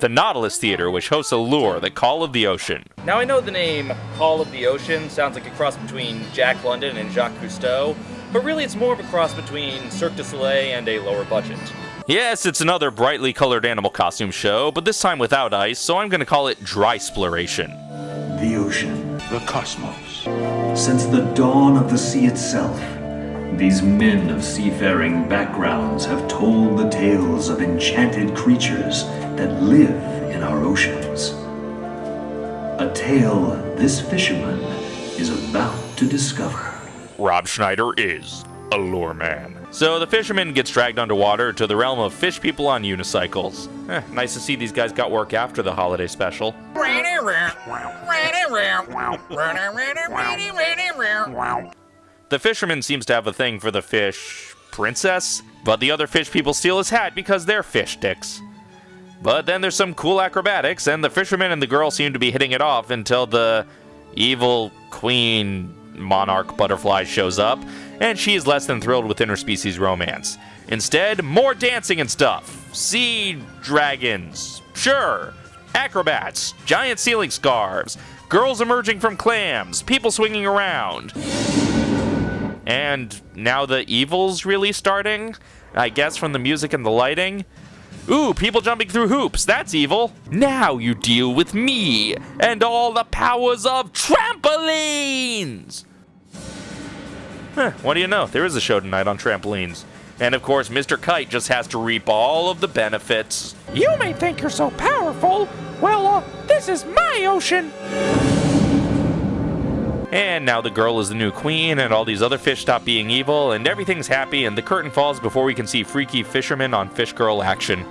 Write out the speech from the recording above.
the Nautilus Theater, which hosts Allure, the Call of the Ocean. Now I know the name Call of the Ocean sounds like a cross between Jack London and Jacques Cousteau, but really it's more of a cross between Cirque du Soleil and a lower budget. Yes, it's another brightly colored animal costume show, but this time without ice, so I'm going to call it Dry Exploration. The ocean. The cosmos. Since the dawn of the sea itself, these men of seafaring backgrounds have told the tales of enchanted creatures that live in our oceans. A tale this fisherman is about to discover. Rob Schneider is Allure Man. So the fisherman gets dragged underwater to the realm of fish people on unicycles. Eh, nice to see these guys got work after the holiday special. The fisherman seems to have a thing for the fish princess, but the other fish people steal his hat because they're fish dicks. But then there's some cool acrobatics, and the fisherman and the girl seem to be hitting it off until the evil queen monarch butterfly shows up, and she is less than thrilled with interspecies romance. Instead, more dancing and stuff. Sea dragons, sure. Acrobats, giant ceiling scarves, girls emerging from clams, people swinging around. And now the evil's really starting? I guess from the music and the lighting? Ooh, people jumping through hoops, that's evil. Now you deal with me and all the powers of trampolines! Huh, what do you know? There is a show tonight on trampolines. And of course, Mr. Kite just has to reap all of the benefits. You may think you're so powerful. Well, uh, this is my ocean. And now the girl is the new queen, and all these other fish stop being evil, and everything's happy, and the curtain falls before we can see freaky fishermen on Fish Girl action.